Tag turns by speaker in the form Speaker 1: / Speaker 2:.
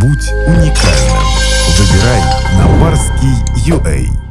Speaker 1: Будь уникальным. Выбирай на Барский UA.